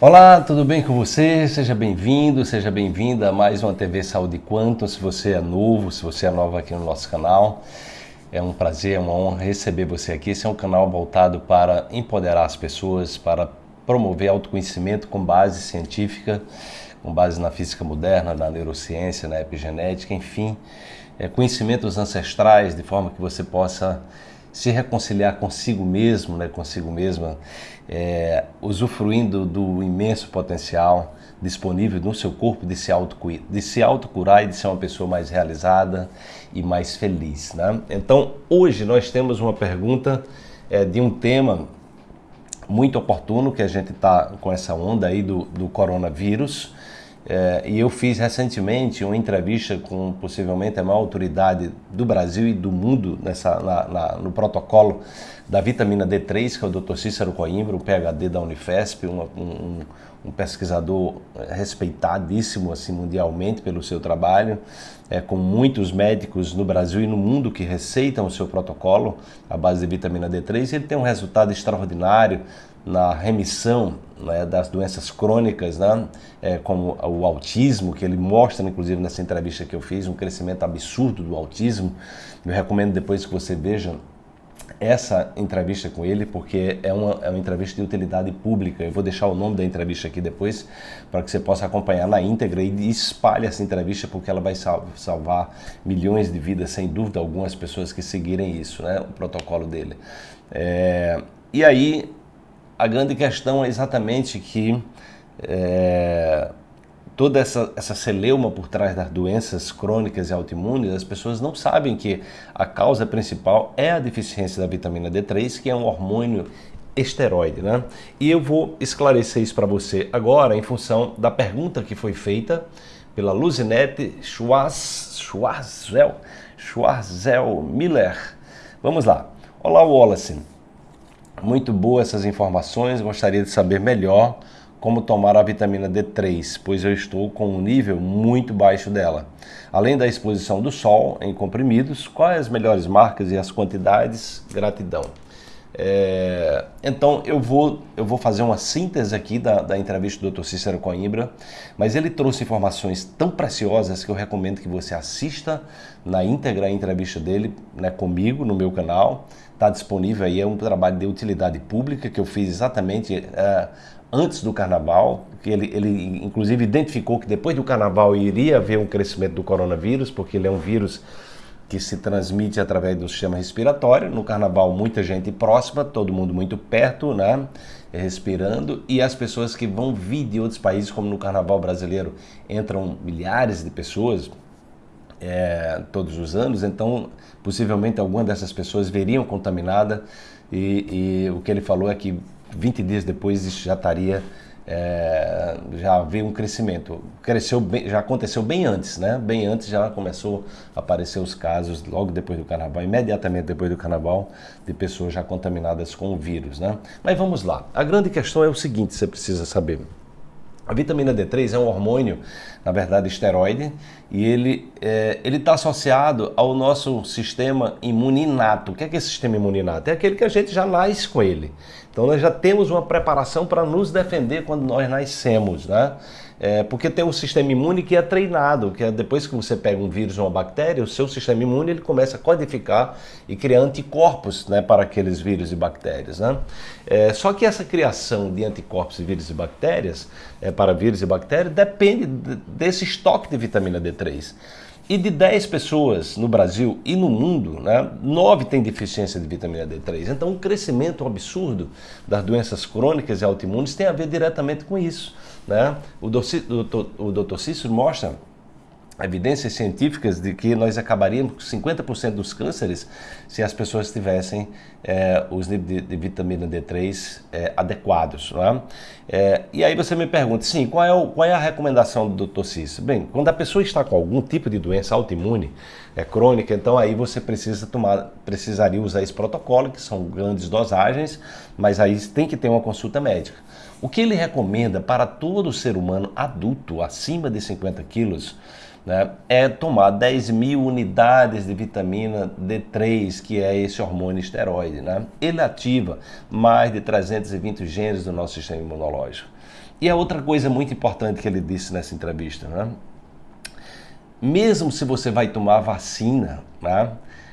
Olá, tudo bem com você? Seja bem-vindo, seja bem-vinda a mais uma TV Saúde Quanto. Se você é novo, se você é nova aqui no nosso canal, é um prazer, é uma honra receber você aqui. Esse é um canal voltado para empoderar as pessoas, para promover autoconhecimento com base científica, com base na física moderna, na neurociência, na epigenética, enfim, é, conhecimentos ancestrais, de forma que você possa se reconciliar consigo mesmo, né, consigo mesma, é, usufruindo do imenso potencial disponível no seu corpo de se, de se autocurar e de ser uma pessoa mais realizada e mais feliz. Né? Então, hoje nós temos uma pergunta é, de um tema muito oportuno que a gente está com essa onda aí do, do coronavírus. É, e eu fiz recentemente uma entrevista com possivelmente a maior autoridade do Brasil e do mundo nessa, na, na, no protocolo da vitamina D3, que é o Dr. Cícero Coimbra, um PhD da Unifesp, um, um, um pesquisador respeitadíssimo assim, mundialmente pelo seu trabalho, é, com muitos médicos no Brasil e no mundo que receitam o seu protocolo à base de vitamina D3. Ele tem um resultado extraordinário na remissão né, das doenças crônicas, né, é, como o autismo, que ele mostra, inclusive, nessa entrevista que eu fiz, um crescimento absurdo do autismo. Eu recomendo depois que você veja essa entrevista com ele, porque é uma, é uma entrevista de utilidade pública. Eu vou deixar o nome da entrevista aqui depois, para que você possa acompanhar na íntegra e espalhe essa entrevista, porque ela vai salvar milhões de vidas, sem dúvida alguma, as pessoas que seguirem isso, né, o protocolo dele. É, e aí, a grande questão é exatamente que é, toda essa, essa celeuma por trás das doenças crônicas e autoimunes, as pessoas não sabem que a causa principal é a deficiência da vitamina D3, que é um hormônio esteroide, né? E eu vou esclarecer isso para você agora em função da pergunta que foi feita pela Luzinete Schwarz, Schwarzel, Schwarzel Miller. Vamos lá. Olá, Wallace. Muito boa essas informações, gostaria de saber melhor como tomar a vitamina D3, pois eu estou com um nível muito baixo dela. Além da exposição do sol em comprimidos, quais as melhores marcas e as quantidades? Gratidão. É, então eu vou, eu vou fazer uma síntese aqui da, da entrevista do Dr. Cícero Coimbra, mas ele trouxe informações tão preciosas que eu recomendo que você assista na íntegra a entrevista dele né, comigo no meu canal. Está disponível aí, é um trabalho de utilidade pública que eu fiz exatamente é, antes do carnaval, que ele, ele inclusive identificou que depois do carnaval iria haver um crescimento do coronavírus, porque ele é um vírus que se transmite através do sistema respiratório. No carnaval, muita gente próxima, todo mundo muito perto, né? Respirando, e as pessoas que vão vir de outros países, como no carnaval brasileiro, entram milhares de pessoas é, todos os anos, então possivelmente alguma dessas pessoas veriam contaminada, e, e o que ele falou é que 20 dias depois isso já estaria é, já veio um crescimento. Cresceu bem, já aconteceu bem antes, né? Bem antes já começou a aparecer os casos logo depois do carnaval, imediatamente depois do carnaval, de pessoas já contaminadas com o vírus, né? Mas vamos lá. A grande questão é o seguinte, você precisa saber. A vitamina D3 é um hormônio, na verdade, esteroide, e ele é, está associado ao nosso sistema imune inato. O que é, que é esse sistema imune inato? É aquele que a gente já nasce com ele. Então nós já temos uma preparação para nos defender quando nós nascemos, né? É, porque tem um sistema imune que é treinado, que é depois que você pega um vírus ou uma bactéria, o seu sistema imune ele começa a codificar e criar anticorpos né, para aqueles vírus e bactérias. Né? É, só que essa criação de anticorpos e vírus e bactérias, é, para vírus e bactérias, depende desse estoque de vitamina D3. E de 10 pessoas no Brasil e no mundo, né, 9 têm deficiência de vitamina D3. Então, o crescimento absurdo das doenças crônicas e autoimunes tem a ver diretamente com isso. Né? O, Dr. Cícero mostra evidências científicas de que nós acabaríamos com 50% dos cânceres se as pessoas tivessem é, os níveis de, de, vitamina D3 é, adequados. É? é? e aí você me pergunta, sim, qual é, o, qual é a recomendação do Dr. Cis? Bem, quando a pessoa está com algum tipo de doença autoimune, é crônica, então aí você precisa tomar, precisaria usar esse protocolo, que são grandes dosagens, mas aí tem que ter uma consulta médica. O que ele recomenda para todo ser humano adulto acima de 50 quilos né, é tomar 10 mil unidades de vitamina D3, que é esse hormônio esteroide. Né? Ele ativa mais de 320 genes do nosso sistema imunológico. E a outra coisa muito importante que ele disse nessa entrevista, né? Mesmo se você vai tomar vacina, né?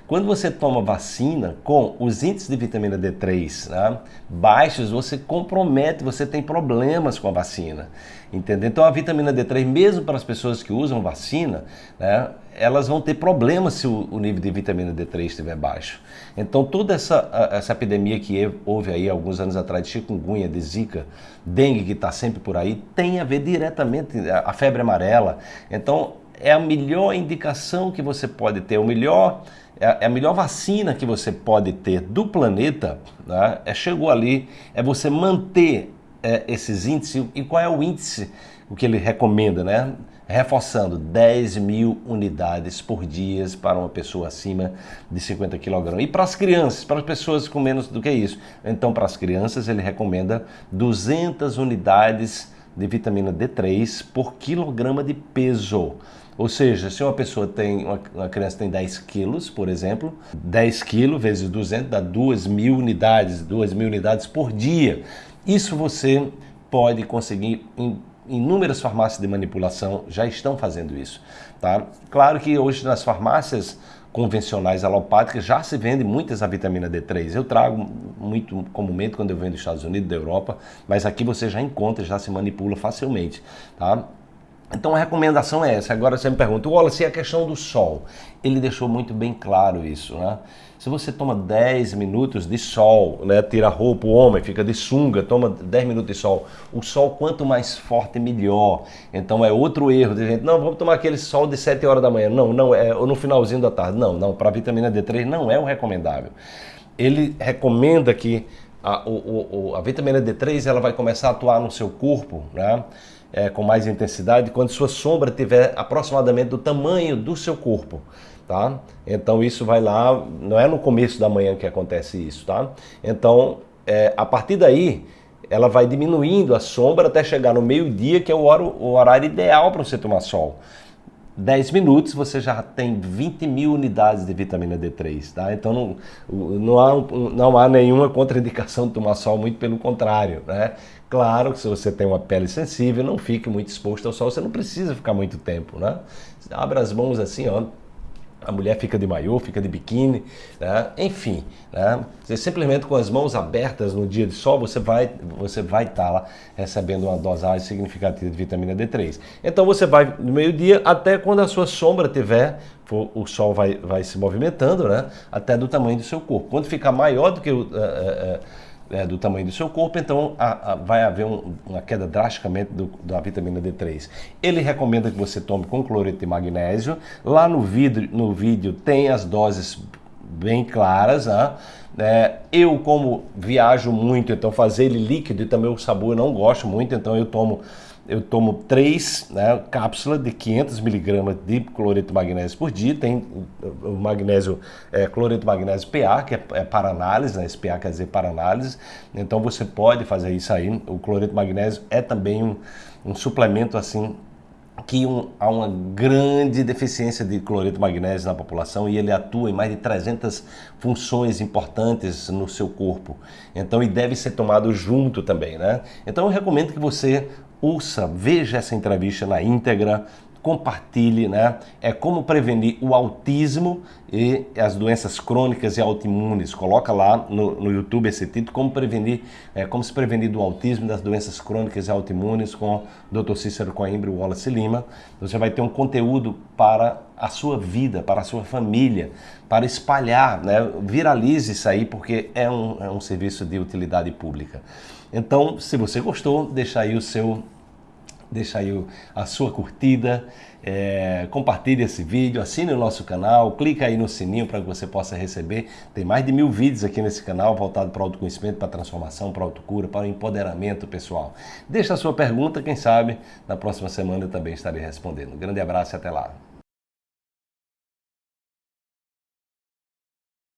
Quando você toma vacina com os índices de vitamina D3 né, baixos, você compromete, você tem problemas com a vacina. Entendeu? Então a vitamina D3, mesmo para as pessoas que usam vacina, né, elas vão ter problemas se o, nível de vitamina D3 estiver baixo. Então toda essa, essa epidemia que houve aí alguns anos atrás de chikungunya, de zika, dengue que está sempre por aí, tem a ver diretamente a febre amarela. Então é a melhor indicação que você pode ter, o melhor é, é a melhor vacina que você pode ter do planeta, né? é, chegou ali, é você manter é, esses índices. E qual é o índice, o que ele recomenda, né? Reforçando 10 mil unidades por dia para uma pessoa acima de 50 kg. E para as crianças, para as pessoas com menos do que isso. Então, para as crianças, ele recomenda 200 unidades de vitamina D3 por quilograma de peso. Ou seja, se uma pessoa tem, uma, uma criança tem 10 quilos, por exemplo, 10 quilos vezes 200 dá 2 mil unidades, 2 mil unidades por dia. Isso você pode conseguir em inúmeras farmácias de manipulação já estão fazendo isso, tá? Claro que hoje nas farmácias convencionais alopáticas já se vende muitas a vitamina D3. Eu trago muito comumente quando eu venho dos Estados Unidos, da Europa, mas aqui você já encontra, já se manipula facilmente, tá? Então a recomendação é essa. Agora você me pergunta, Wallace, e a questão do sol? Ele deixou muito bem claro isso, né? Se você toma 10 minutos de sol, né, tira a roupa, o homem fica de sunga, toma 10 minutos de sol. O sol, quanto mais forte, melhor. Então é outro erro de gente, não, vamos tomar aquele sol de 7 horas da manhã. Não, não, é no finalzinho da tarde. Não, não, para vitamina D3 não é o recomendável. Ele recomenda que a, o, o, a vitamina D3 ela vai começar a atuar no seu corpo, né? É, com mais intensidade quando sua sombra tiver aproximadamente do tamanho do seu corpo. Tá? Então isso vai lá, não é no começo da manhã que acontece isso, tá? Então, é, a partir daí, ela vai diminuindo a sombra até chegar no meio-dia, que é o horário, ideal para você tomar sol. 10 minutos você já tem 20 mil unidades de vitamina D3, tá? Então não, não, há, não há nenhuma contraindicação de tomar sol, muito pelo contrário, né? Claro que se você tem uma pele sensível, não fique muito exposto ao sol, você não precisa ficar muito tempo, né? Abra as mãos assim, ó, a mulher fica de maiô, fica de biquíni, né? enfim, né? Você simplesmente com as mãos abertas no dia de sol, você vai você vai estar tá lá recebendo uma dosagem significativa de vitamina D3. Então você vai no meio-dia até quando a sua sombra tiver, o sol vai, vai se movimentando, né? Até do tamanho do seu corpo. Quando ficar maior do que o uh, uh, é, do tamanho do seu corpo, então a, a, vai haver um, uma queda drasticamente do, da vitamina D3. Ele recomenda que você tome com cloreto de magnésio. Lá no vídeo, no vídeo tem as doses bem claras. Né? É, eu, como viajo muito, então fazer ele líquido e também o sabor eu não gosto muito, então eu tomo eu tomo três né, cápsulas de 500 miligramas de cloreto de magnésio por dia. Tem o magnésio, é, cloreto magnésio PA, que é, é para análise, né? esse PA quer dizer para análise. Então você pode fazer isso aí. O cloreto de magnésio é também um, um suplemento assim que um, há uma grande deficiência de cloreto de magnésio na população e ele atua em mais de 300 funções importantes no seu corpo. Então, e deve ser tomado junto também, né? Então, eu recomendo que você ouça, veja essa entrevista na íntegra, compartilhe, né? É como prevenir o autismo e as doenças crônicas e autoimunes. Coloca lá no, no YouTube esse título, como prevenir, é, como se prevenir do autismo e das doenças crônicas e autoimunes com o Dr. Cícero Coimbra e Wallace Lima. Você vai ter um conteúdo para a sua vida, para a sua família, para espalhar, né? Viralize isso aí, porque é um, é um serviço de utilidade pública. Então, se você gostou, deixa aí o seu deixa aí a sua curtida, é, compartilhe esse vídeo, assine o nosso canal, clica aí no sininho para que você possa receber. Tem mais de mil vídeos aqui nesse canal voltado para autoconhecimento, para transformação, para autocura, para o empoderamento pessoal. Deixa a sua pergunta, quem sabe na próxima semana eu também estarei respondendo. Um grande abraço e até lá.